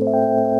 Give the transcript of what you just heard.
you.